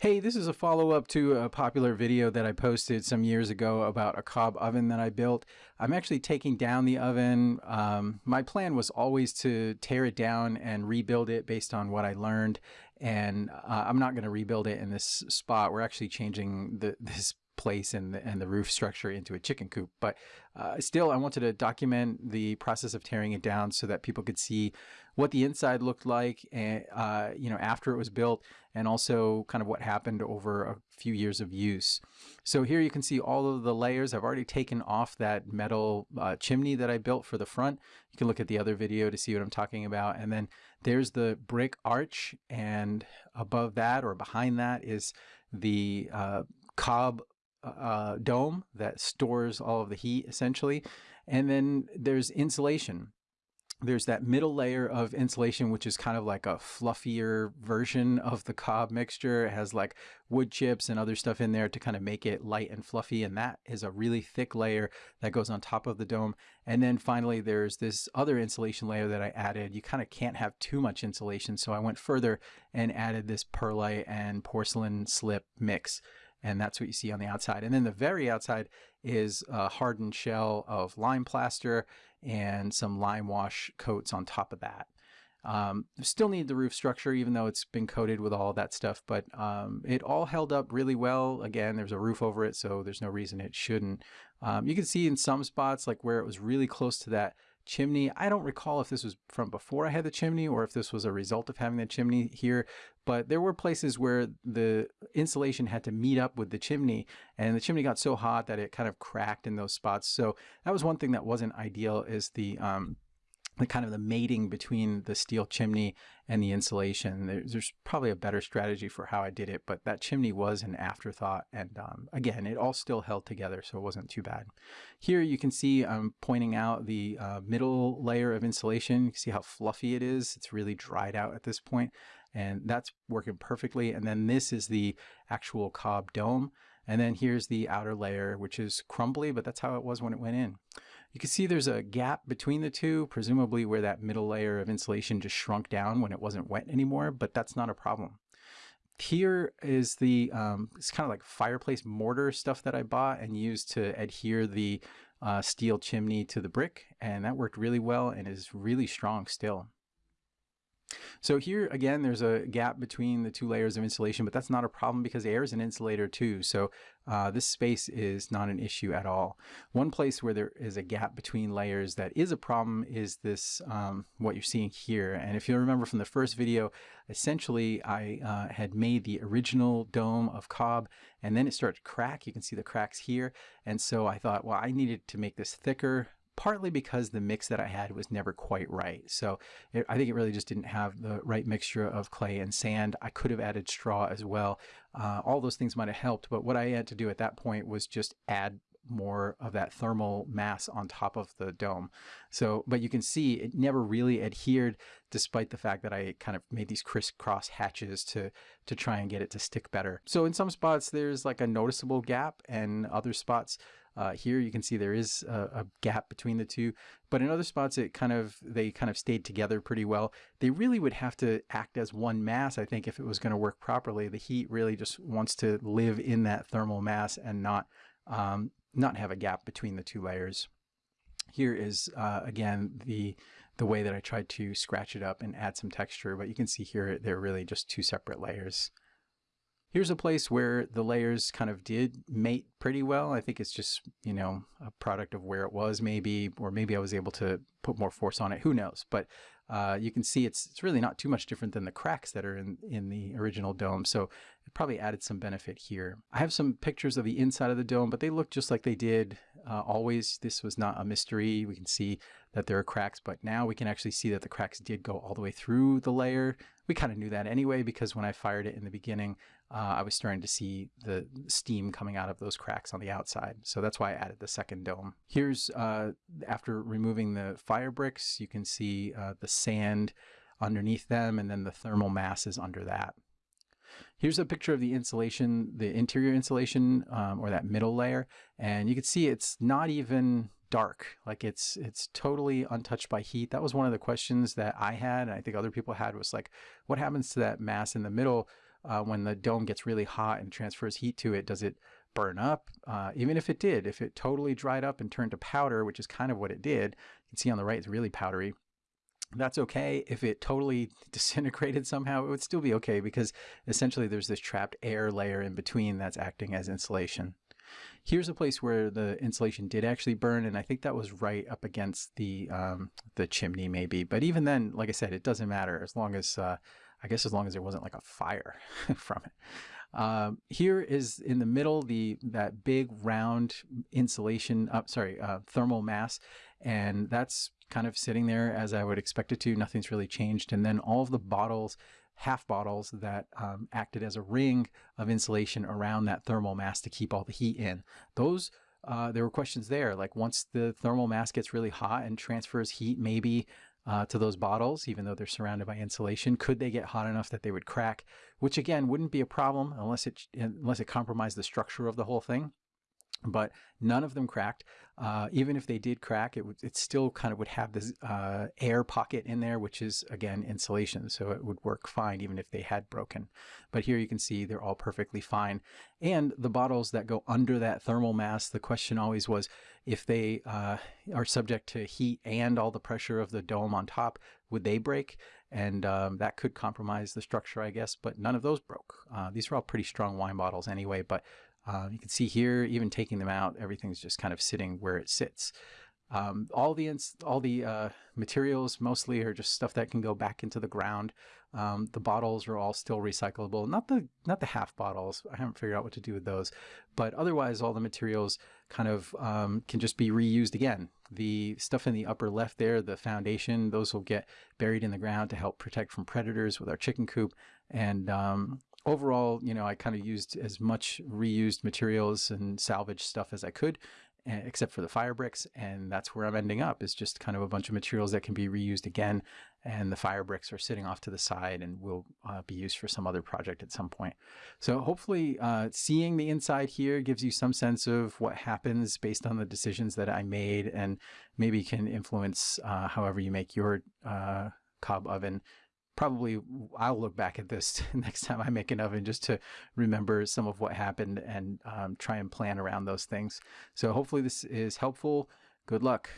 Hey, this is a follow-up to a popular video that I posted some years ago about a cob oven that I built. I'm actually taking down the oven. Um, my plan was always to tear it down and rebuild it based on what I learned. And uh, I'm not going to rebuild it in this spot. We're actually changing the, this place and the, and the roof structure into a chicken coop. But uh, still, I wanted to document the process of tearing it down so that people could see what the inside looked like, uh, you know, after it was built, and also kind of what happened over a few years of use. So here you can see all of the layers. I've already taken off that metal uh, chimney that I built for the front. You can look at the other video to see what I'm talking about. And then there's the brick arch, and above that or behind that is the uh, cob uh, dome that stores all of the heat essentially. And then there's insulation. There's that middle layer of insulation, which is kind of like a fluffier version of the cob mixture. It has like wood chips and other stuff in there to kind of make it light and fluffy. And that is a really thick layer that goes on top of the dome. And then finally, there's this other insulation layer that I added. You kind of can't have too much insulation. So I went further and added this perlite and porcelain slip mix and that's what you see on the outside. And then the very outside is a hardened shell of lime plaster and some lime wash coats on top of that. Um, still need the roof structure, even though it's been coated with all that stuff, but um, it all held up really well. Again, there's a roof over it, so there's no reason it shouldn't. Um, you can see in some spots, like where it was really close to that chimney. I don't recall if this was from before I had the chimney or if this was a result of having the chimney here, but there were places where the insulation had to meet up with the chimney and the chimney got so hot that it kind of cracked in those spots. So that was one thing that wasn't ideal is the um, the kind of the mating between the steel chimney and the insulation. There's, there's, probably a better strategy for how I did it, but that chimney was an afterthought. And um, again, it all still held together, so it wasn't too bad. Here you can see I'm pointing out the uh, middle layer of insulation. You can see how fluffy it is. It's really dried out at this point, and that's working perfectly. And then this is the actual cob dome. And then here's the outer layer, which is crumbly, but that's how it was when it went in. You can see there's a gap between the two, presumably where that middle layer of insulation just shrunk down when it wasn't wet anymore, but that's not a problem. Here is the, um, it's kind of like fireplace mortar stuff that I bought and used to adhere the uh, steel chimney to the brick, and that worked really well and is really strong still. So here again, there's a gap between the two layers of insulation, but that's not a problem because air is an insulator too. So uh, this space is not an issue at all. One place where there is a gap between layers that is a problem is this, um, what you're seeing here. And if you remember from the first video, essentially I uh, had made the original dome of cob and then it started to crack. You can see the cracks here. And so I thought, well, I needed to make this thicker partly because the mix that I had was never quite right. So it, I think it really just didn't have the right mixture of clay and sand. I could have added straw as well. Uh, all those things might have helped, but what I had to do at that point was just add more of that thermal mass on top of the dome. So, but you can see it never really adhered despite the fact that I kind of made these crisscross hatches to, to try and get it to stick better. So in some spots there's like a noticeable gap and other spots uh, here you can see there is a, a, gap between the two, but in other spots it kind of they kind of stayed together pretty well. They really would have to act as one mass, I think, if it was going to work properly. The heat really just wants to live in that thermal mass and not um, not have a gap between the two layers. Here is uh, again the the way that I tried to scratch it up and add some texture, but you can see here they're really just two separate layers. Here's a place where the layers kind of did mate pretty well. I think it's just, you know, a product of where it was maybe, or maybe I was able to put more force on it. Who knows? But uh, you can see it's it's really not too much different than the cracks that are in, in the original dome. So it probably added some benefit here. I have some pictures of the inside of the dome, but they look just like they did uh, always. This was not a mystery. We can see that there are cracks, but now we can actually see that the cracks did go all the way through the layer. We kind of knew that anyway, because when I fired it in the beginning, uh, I was starting to see the steam coming out of those cracks on the outside. So that's why I added the second dome. Here's, uh, after removing the fire bricks, you can see uh, the sand underneath them and then the thermal masses under that. Here's a picture of the insulation, the interior insulation, um, or that middle layer, and you can see it's not even dark like it's it's totally untouched by heat that was one of the questions that i had and i think other people had was like what happens to that mass in the middle uh, when the dome gets really hot and transfers heat to it, does it burn up? Uh, even if it did, if it totally dried up and turned to powder, which is kind of what it did, you can see on the right it's really powdery. That's okay. If it totally disintegrated somehow, it would still be okay because essentially there's this trapped air layer in between that's acting as insulation. Here's a place where the insulation did actually burn, and I think that was right up against the um, the chimney maybe. But even then, like I said, it doesn't matter as long as uh, I guess as long as there wasn't like a fire from it. Um, here is in the middle the that big round insulation, uh, sorry, uh, thermal mass, and that's kind of sitting there as I would expect it to. Nothing's really changed. And then all of the bottles, half bottles that um, acted as a ring of insulation around that thermal mass to keep all the heat in. Those uh, there were questions there, like once the thermal mass gets really hot and transfers heat, maybe uh, to those bottles, even though they're surrounded by insulation? Could they get hot enough that they would crack? Which again wouldn't be a problem unless it unless it compromised the structure of the whole thing but none of them cracked. Uh, even if they did crack, it would it still kind of would have this uh, air pocket in there, which is again insulation, so it would work fine even if they had broken. But here you can see they're all perfectly fine. And the bottles that go under that thermal mass, the question always was if they uh, are subject to heat and all the pressure of the dome on top, would they break? And um, that could compromise the structure, I guess. But none of those broke. Uh, these are all pretty strong wine bottles anyway, but uh, you can see here, even taking them out, everything's just kind of sitting where it sits. Um, all the all the uh, materials mostly are just stuff that can go back into the ground. Um, the bottles are all still recyclable. Not the not the half bottles. I haven't figured out what to do with those. But otherwise, all the materials kind of um, can just be reused again. The stuff in the upper left there, the foundation, those will get buried in the ground to help protect from predators with our chicken coop. And um, overall, you know, I kind of used as much reused materials and salvage stuff as I could, except for the fire bricks. And that's where I'm ending up is just kind of a bunch of materials that can be reused again. And the fire bricks are sitting off to the side and will uh, be used for some other project at some point. So hopefully uh, seeing the inside here gives you some sense of what happens based on the decisions that I made and maybe can influence uh, however you make your uh, cob oven probably I'll look back at this next time I make an oven just to remember some of what happened and um, try and plan around those things. So hopefully this is helpful. Good luck.